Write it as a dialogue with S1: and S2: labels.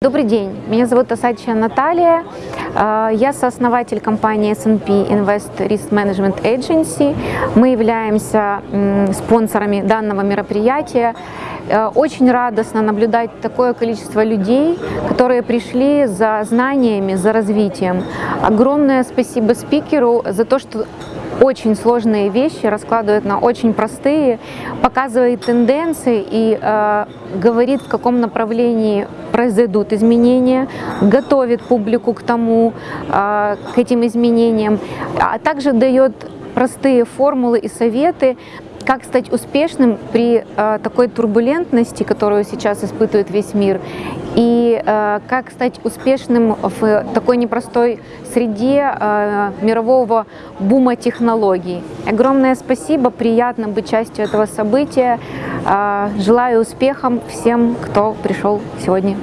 S1: Добрый день, меня зовут Осадчая Наталья, Э, я сооснователь компании S&P Invest Risk Management Agency. Мы являемся спонсорами данного мероприятия. Э, очень радостно наблюдать такое количество людей, которые пришли за знаниями, за развитием. Огромное спасибо спикеру за то, что очень сложные вещи раскладывает на очень простые, показывает тенденции и э, говорит, в каком направлении произойдут изменения, готовит публику к тому, э, к этим изменениям, а также дает простые формулы и советы, как стать успешным при э, такой турбулентности, которую сейчас испытывает весь мир, и э, как стать успешным в такой непростой среде э, мирового бума технологий. Огромное спасибо, приятно быть частью этого события. Э, желаю успехов всем, кто пришел сегодня.